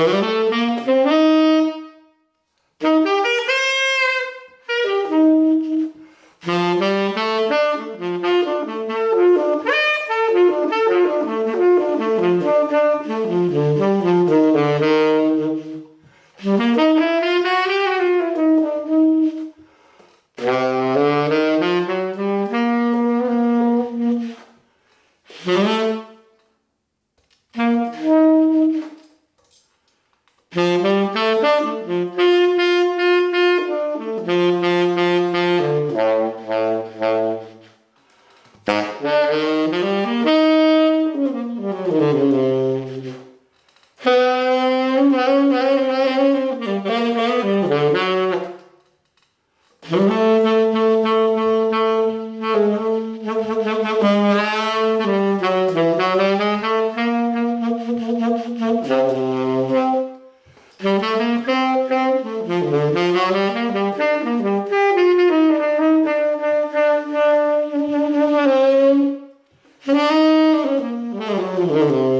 Mm-hmm. Mm-hmm.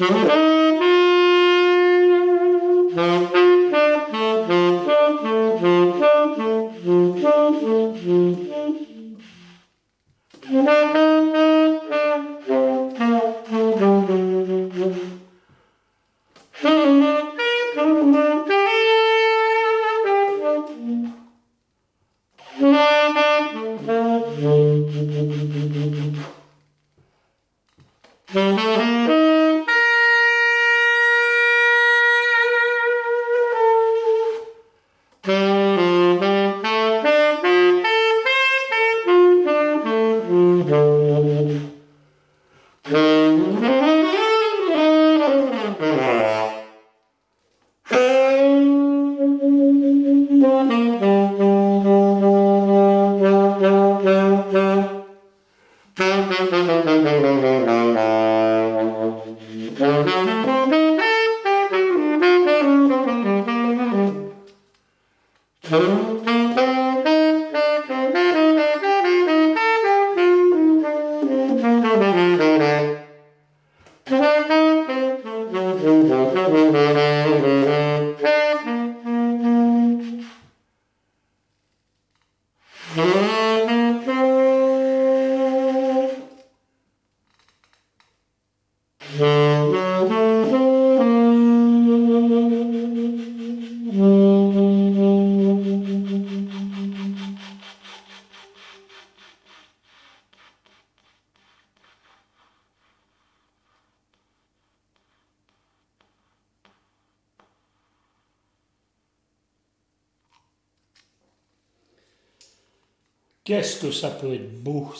Mm-hmm. Mm-hmm. Qu'est-ce que ça peut être beau